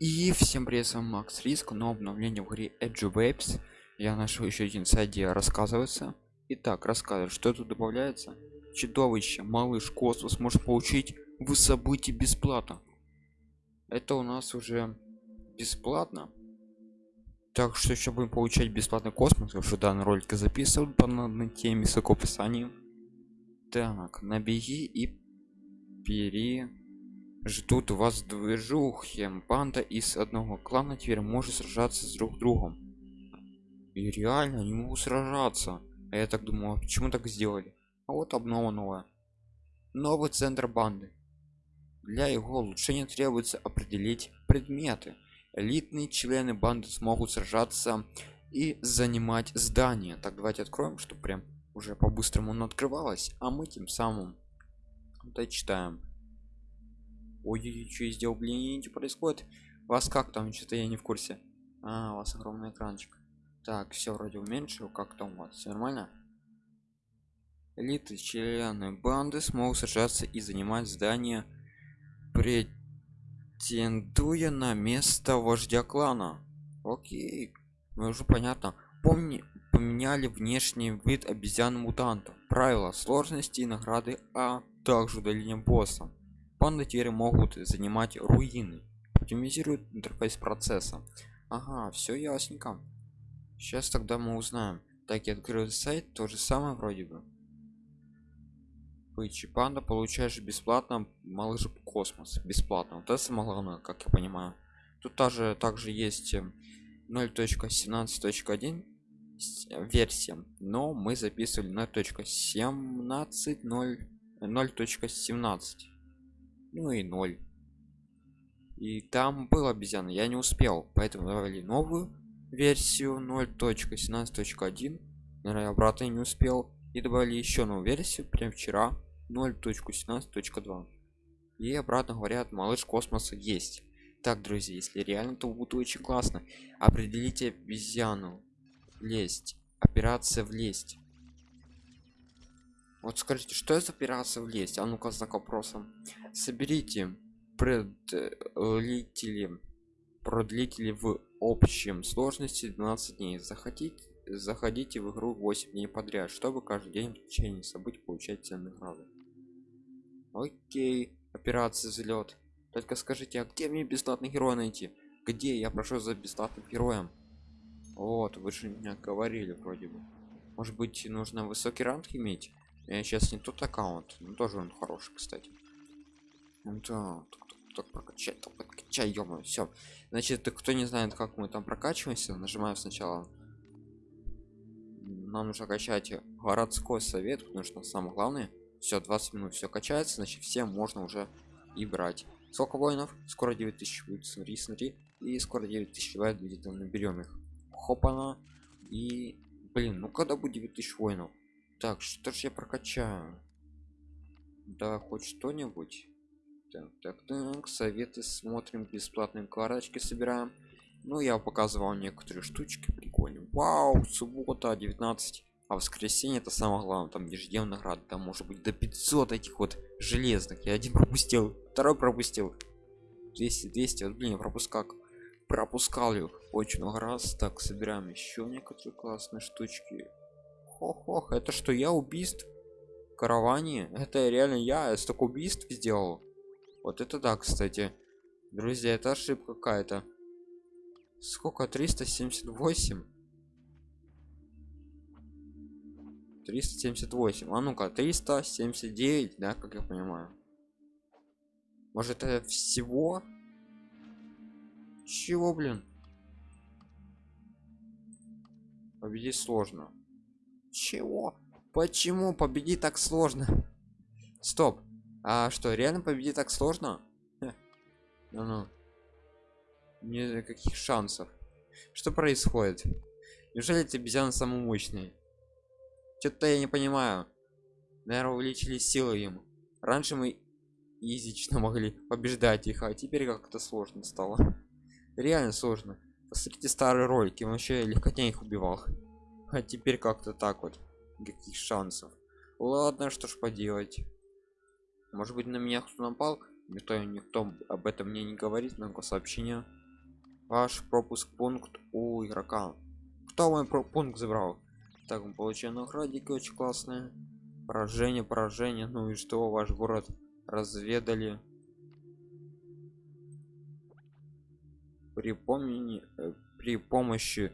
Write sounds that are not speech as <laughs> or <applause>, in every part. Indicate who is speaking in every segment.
Speaker 1: И всем привет, с вами Макс Риск, но обновление в игре Edge Waves. Я нашел еще один сайт, где рассказывается. Итак, рассказываю, что тут добавляется. Чудовище, малыш, космос может получить вы события бесплатно. Это у нас уже бесплатно. Так что еще будем получать бесплатный космос. Уже данный ролик записывал по данной теме с описанием. Так, набеги и пере ждут вас движухи банда из одного клана теперь может сражаться с друг другом. И реально не могу сражаться. А я так думал а почему так сделали? А вот обнова новая. Новый центр банды. Для его улучшения требуется определить предметы. Элитные члены банды смогут сражаться и занимать здание. Так давайте откроем что прям уже по-быстрому оно открывалось а мы тем самым дочитаем ой что я сделал? Блин что происходит. Вас как там? Что-то я не в курсе а у вас огромный экранчик так все вроде уменьшил. Как там у вас? Все нормально? Элиты члены банды смогут сражаться и занимать здание претендуя на место вождя клана окей ну уже понятно. Помни поменяли внешний вид обезьян мутантов правила сложности и награды а также удаление босса панды теперь могут занимать руины оптимизирует интерфейс процесса. Ага все ясненько. Сейчас тогда мы узнаем. Так я открою сайт то же самое вроде бы. Пычи панда получаешь бесплатно малыш космос. Бесплатно. Вот это самое главное как я понимаю. Тут также также есть 0.17.1 э, версия но мы записывали 0.17 0.17 ну и 0 и там был обезьяна я не успел поэтому давали новую версию 0.17.1 наверное обратно не успел. И добавили еще новую версию прям вчера 0.17.2 и обратно говорят малыш космоса есть. Так друзья если реально то будет очень классно. Определите обезьяну. Лезть. Операция влезть вот скажите что это операция влезть а ну-ка знак вопросом соберите продлители продлители в общем сложности 12 дней. Захотите заходите в игру 8 дней подряд чтобы каждый день в течение событий получать ценные награды. Окей операция взлет. Только скажите а где мне бесплатный герой найти? Где? Я прошу за бесплатным героем. Вот вы же меня говорили вроде бы. Может быть нужно высокий ранг иметь я сейчас не тот аккаунт. Но тоже он хороший кстати. Ну да так прокачать так подкачай ё все значит кто не знает как мы там прокачиваемся нажимаем сначала. Нам нужно качать городской совет потому что самое главное все 20 минут все качается значит всем можно уже и брать. Сколько воинов? Скоро 9000 будет смотри смотри. И скоро 9000 давай будет наберем их. Хопана. И блин ну когда будет 9000 воинов так что ж я прокачаю? Да хоть что-нибудь. Так так так советы смотрим бесплатные карточки собираем. Ну я показывал некоторые штучки прикольные. Вау суббота 19 а воскресенье это самое главное там ежедневная награда там может быть до 500 этих вот железных. Я один <laughs> пропустил второй пропустил. 200 200 вот блин пропускал пропускал их очень много раз. Так собираем еще некоторые классные штучки хох это что я убийств караване? Это реально я столько убийств сделал? Вот это да кстати. Друзья это ошибка какая-то. Сколько? 378 378 а ну-ка 379 да как я понимаю? Может это всего? Чего блин? Победить сложно чего? Почему победить так сложно? Стоп. А что реально победить так сложно? Ну ну. Не каких шансов. Что происходит? Неужели эти обезьяны самые мощные что-то я не понимаю. Наверное увеличили силы им. Раньше мы изично могли побеждать их а теперь как-то сложно стало. Реально сложно. Посмотрите старые ролики он вообще легкотня их убивал а теперь как-то так вот. Каких шансов. Ладно что ж поделать. Может быть на меня кто напал? Никто никто об этом мне не говорит много сообщения ваш пропуск пункт у игрока. Кто мой про пункт забрал? Так мы получаем наградики очень классные. Поражение поражение. Ну и что ваш город разведали? При помни э, при помощи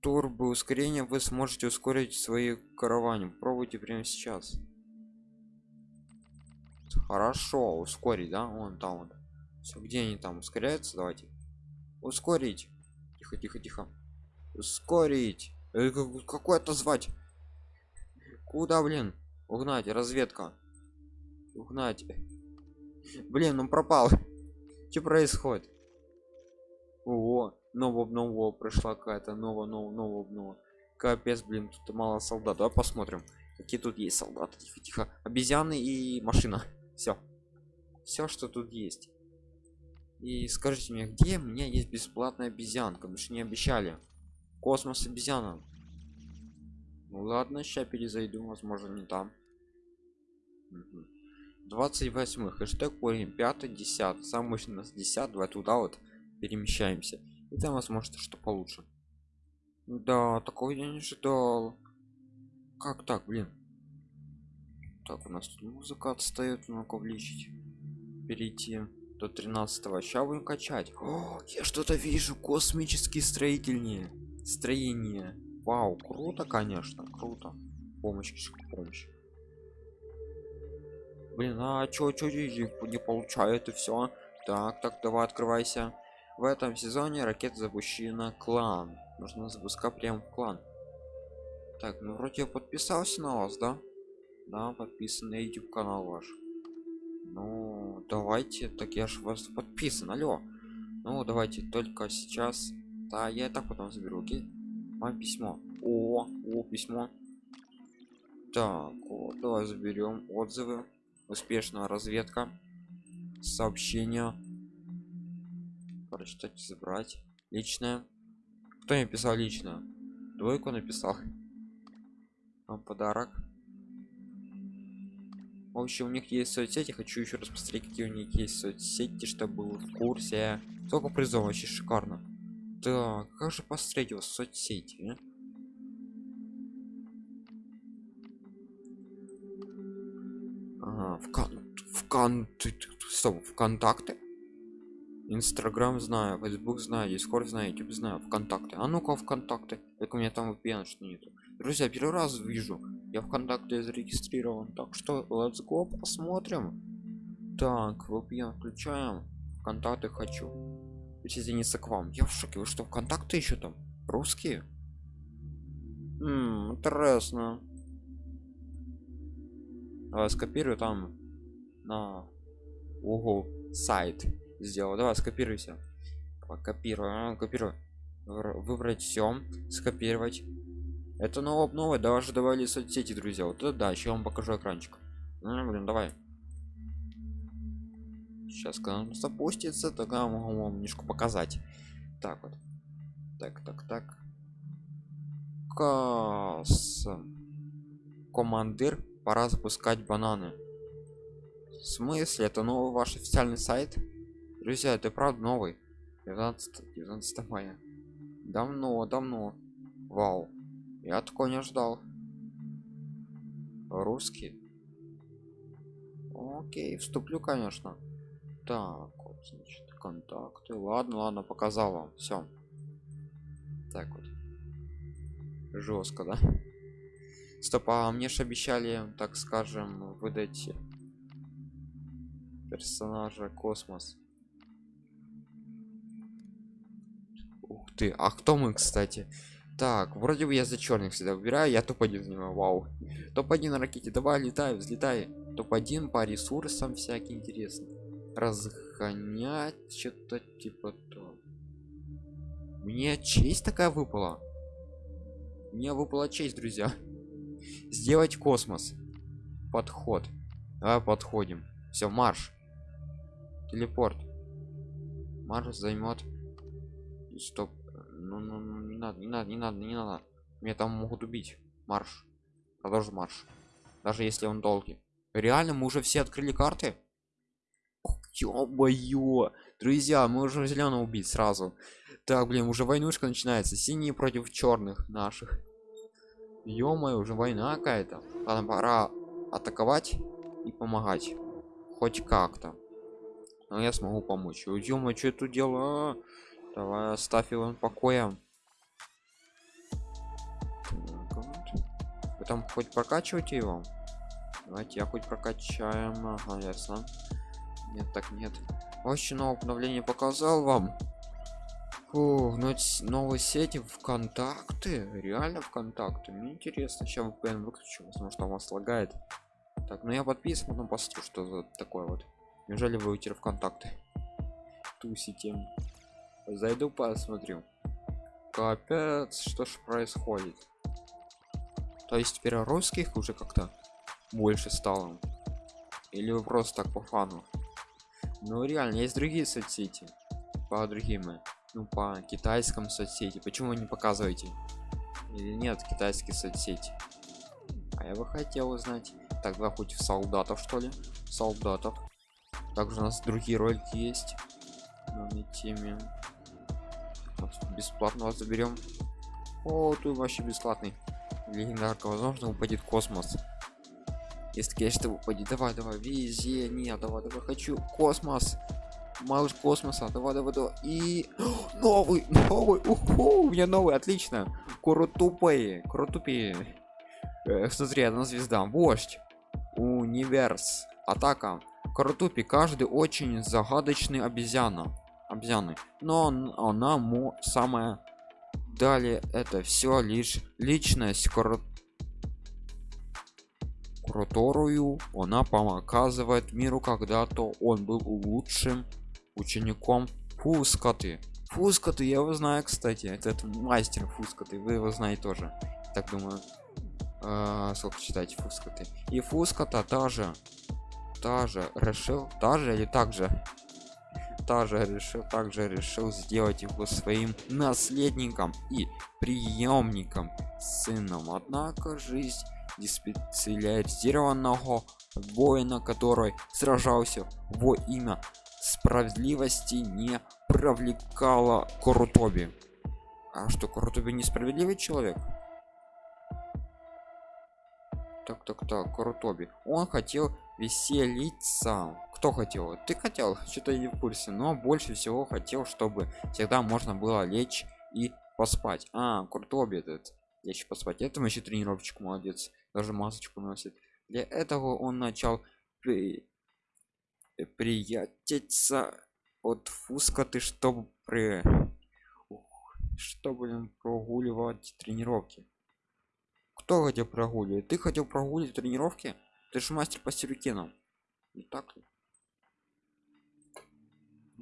Speaker 1: турбо ускорения вы сможете ускорить свои караване пробуйте прямо сейчас. Хорошо ускорить да? Вон там вот. Все где они там ускоряются? Давайте. Ускорить. Тихо тихо тихо. Ускорить. Э, какой это звать куда блин? Угнать разведка. Угнать. Блин он пропал. <laughs> Что происходит? О нового нового пришла какая-то новая нового нового обнова капец блин тут мало солдат. Давай посмотрим какие тут есть солдаты. Тихо тихо. Обезьяны и машина. Все все что тут есть. И скажите мне где у меня есть бесплатная обезьянка? Мы же не обещали. Космос обезьяна. Ну ладно сейчас перезайду возможно не там. 28 хэштег корень 5 10 самый мощный нас 10 давай туда вот перемещаемся и там возможно что получше. Да такого я не ожидал. Как так блин? Так у нас тут музыка отстает ну-ка увеличить. Перейти до 13 сейчас будем качать. О, я что-то вижу. Космические строительные строение вау круто конечно круто. Помощь помощь. Блин а чё чё не получает и все так так давай открывайся в этом сезоне ракета запущена клан. Нужно запускать прям в клан. Так ну вроде я подписался на вас да? Да подписан на youtube канал ваш. Ну давайте так я же вас подписан алло. Ну давайте только сейчас. Да я и так потом заберу окей? Вам письмо. О о письмо. Так вот давай заберем отзывы. Успешная разведка. Сообщение прочитать забрать? Личное. Кто мне писал лично двойку написал. <laughs> Вам подарок. В общем у них есть соцсети. Хочу еще раз посмотреть какие у них есть соцсети чтобы был в курсе. Сколько призов вообще шикарно. Так как же посмотреть его соцсети а? В кон в кон в контакты инстаграм знаю фейсбук знаю дискорд знаю youtube знаю вконтакте. А ну-ка вконтакте. Так у меня там VPN что нету. Друзья первый раз вижу. Я вконтакте зарегистрирован. Так что let's go посмотрим. Так VPN включаем. Контакты хочу. Присоединиться к вам. Я в шоке. Вы что вконтакте еще там? Русские? М интересно. Давай скопирую там на угол сайт сделал. Давай скопируйся. Копирую копирую выбрать все скопировать. Это новое новое даже добавили соцсети друзья. Вот это да еще вам покажу экранчик. Ну, блин давай. Сейчас когда он запустится тогда могу вам немножко показать. Так вот. Так так так. Кас. командир пора запускать бананы. В смысле? Это новый ваш официальный сайт друзья это правда новый? 19 19 мая. Давно давно. Вау. Я такого не ждал русский? Окей вступлю конечно. Так вот значит контакты. Ладно ладно показал вам. Все так вот. Жестко да? Стоп а мне же обещали так скажем выдать персонажа космос ты а кто мы кстати? Так вроде бы я за черных всегда выбираю я топ-1 занимаю вау. Топ-1 на ракете давай летай взлетай. Топ-1 по ресурсам всякие интересно разгонять что-то типа то. Мне честь такая выпала? Мне выпала честь друзья. <laughs> Сделать космос. Подход. А подходим. Все марш. Телепорт. Марш займет стоп ну, ну, ну не надо не надо не надо не надо. Меня там могут убить. Марш. Продолжим марш. Даже если он долгий. Реально мы уже все открыли карты? Ё друзья мы уже зеленого убить сразу. Так блин уже войнушка начинается. Синие против черных наших. Ё уже война какая-то. Ладно пора атаковать и помогать. Хоть как-то. Но я смогу помочь. Ё что это дело давай оставь его покоя вы там хоть прокачиваете его? Давайте я хоть прокачаем ага ясно. Нет так нет. Очень новое обновление показал вам. Фу, ну новые сети вконтакты реально вконтакты мне интересно сейчас VPN выключу возможно у вас лагает. Так ну я подписан потом посмотрю что за такое вот. Неужели вы уйти вконтакты тусите зайду посмотрю. Капец что ж происходит? То есть теперь русских уже как-то больше стало? Или вы просто так по фану? Ну реально есть другие соцсети. По другим ну по китайскому соцсети. Почему не показываете? Или нет китайские соцсети? А я бы хотел узнать. Тогда хоть в солдатов что ли? Солдатов. Также у нас другие ролики есть. На теме бесплатно заберем. О тут вообще бесплатный. Легендарка возможно упадет космос. Если конечно упадет. Давай давай везде нет давай давай хочу космос. Малыш космоса давай давай давай. И <gasps> новый новый уху, у меня новый отлично. Крутупые крутупие э, смотри одна звезда вождь универс атака. Крутупи каждый очень загадочный обезьяна обезьяны. Но она мо самая далее это все лишь личность крут которую она показывает миру когда-то он был лучшим учеником фускаты фускаты я его знаю кстати. Этот мастер фускаты вы его знаете тоже так думаю. А, сколько читать фускаты и фуската тоже тоже решил даже или также тоже решил также решил сделать его своим наследником и приемником сыном однако жизнь диспециализированного воина который сражался во имя справедливости не привлекала Курутоби. А что, Курутоби несправедливый человек? Так, так, так, Курутоби. Он хотел веселиться. Кто хотел? Ты хотел? Что-то не в курсе. Но больше всего хотел, чтобы всегда можно было лечь и поспать. А, Курутоби этот. Лечь поспать. Это еще тренировочку молодец. Даже масочку носит. Для этого он начал приятельца от фуска ты чтобы при чтобы прогуливать тренировки кто хотел прогуливать ты хотел прогуливать тренировки ты же мастер по сюрикенам не так ли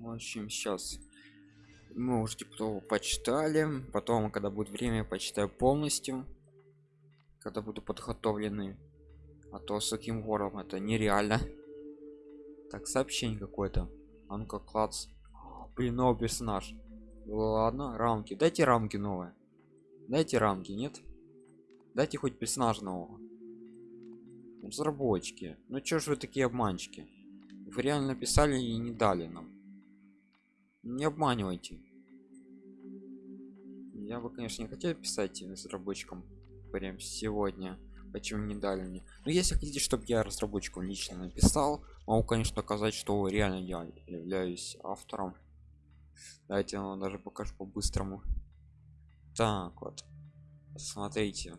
Speaker 1: в общем сейчас мы уже типа почитали. Потом когда будет время почитаю полностью когда буду подготовлены. А то с таким вором это нереально. Так сообщение какое-то. А ну-ка клац. <gasps> Блин новый персонаж. Ладно рамки. Дайте рамки новые. Дайте рамки нет? Дайте хоть персонажа нового. Разработчики. Ну чё ж вы такие обманщики? Вы реально писали и не дали нам не обманывайте. Я бы конечно не хотел писать разработчикам прям сегодня почему не дали мне. Но если хотите чтобы я разработчикам лично написал могу конечно доказать что реально я являюсь автором. Давайте я вам даже покажу по-быстрому. Так вот смотрите.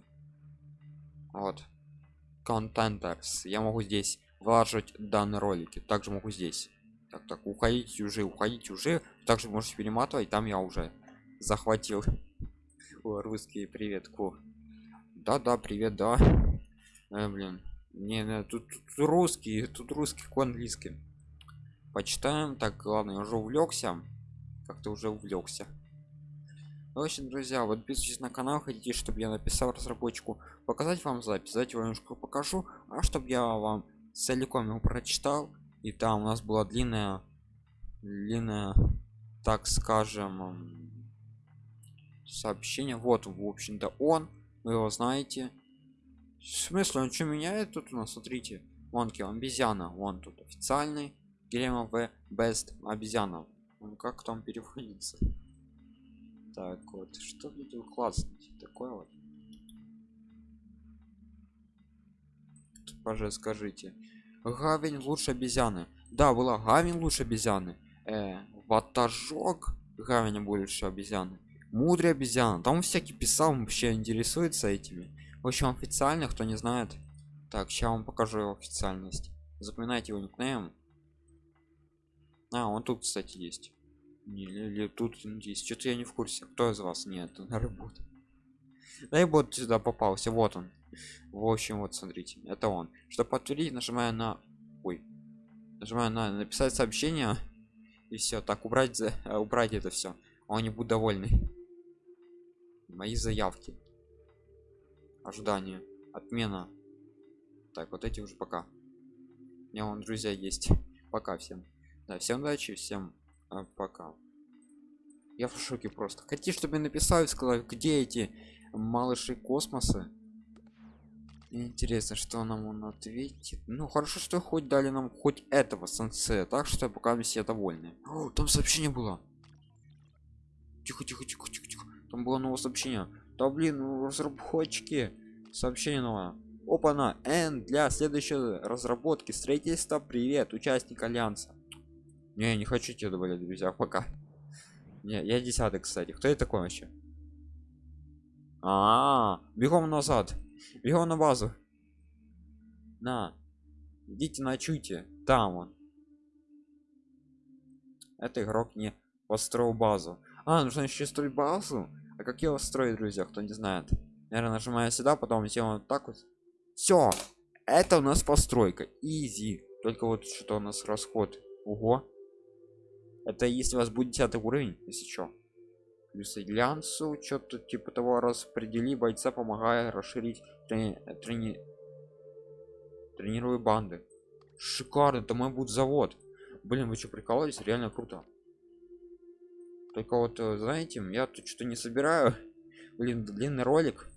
Speaker 1: Вот. Контентерс я могу здесь вложить данные ролики. Также могу здесь так так уходите уже уходите уже. Также можете перематывать там я уже захватил. <laughs> Русский привет ку. Да да привет да. Э, блин не, не тут, тут русский тут русский к английский. Почитаем. Так главное я уже увлекся. Как-то уже увлекся. В общем друзья вот подписывайтесь на канал хотите чтобы я написал разработчику показать вам запись. Давайте я немножко покажу а чтобы я вам целиком его прочитал и там у нас была длинная длинная так скажем сообщение вот в общем-то он вы его знаете в смысле он что меняет тут у нас смотрите вон обезьяна вон тут официальный Game of Best обезьяна. Ну как там переводится? Так вот, что тут классно такое вот? Пожалуйста, скажите. Гавень лучше обезьяны. Да, была Гавень лучше обезьяны. Э, ватажок Гавень больше обезьяны. Мудрый обезьяна. Там всякий писал, вообще интересуется этими. В общем, официально, кто не знает. Так, сейчас вам покажу его официальность. Запоминайте его никнейм. А, он тут, кстати, есть. Или, или тут есть. Что-то я не в курсе. Кто из вас? Нет, на работу. Дай бот сюда попался. Вот он. В общем, вот смотрите, это он. Чтобы подтвердить, нажимаю на. Ой. Нажимаю на написать сообщение. И все. Так, убрать, за... убрать это все. Он не будет довольный. Мои заявки. Ожидание. Отмена. Так, вот эти уже пока. У меня вон друзья есть. Пока всем. Да, всем удачи, всем а, пока. Я в шоке просто. Хотите, чтобы я написал и сказал, где эти малыши космоса? Интересно, что нам он ответит. Ну хорошо, что хоть дали нам хоть этого сенсея, так что пока мы все довольны. О, там сообщение было. Тихо, тихо, тихо, тихо, тихо. Там было новое сообщение. Да блин, ну, разработчики. Сообщение новое. Опа на N для следующей разработки строительства. Привет, участник альянса. Не, не хочу тебе добавлять, друзья, пока. Не, я десятый, кстати. Кто это такой вообще? А, -а, -а бегом назад. Бегом на базу. На. Идите ночуйте. Там он. Это игрок не построил базу. А, нужно еще строить базу. А как его строить, друзья, кто не знает? Наверное, нажимаю сюда, потом сделаем вот так вот. Все. Это у нас постройка. Изи. Только вот что у нас расход. Ого. Это если у вас будет 10 уровень, если что. Плюс глянцу, что-то типа того распредели бойца, помогая расширить трени... трени... тренируя банды. Шикарно, это мой будет завод. Блин, вы что прикалываетесь? Реально круто. Только вот, э, знаете, я тут что-то не собираю. <laughs> Блин, длинный ролик.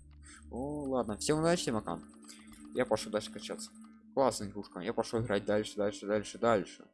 Speaker 1: О, ладно, всем удачи, пока. Я пошел дальше качаться. Классная игрушка. Я пошел играть дальше, дальше, дальше, дальше.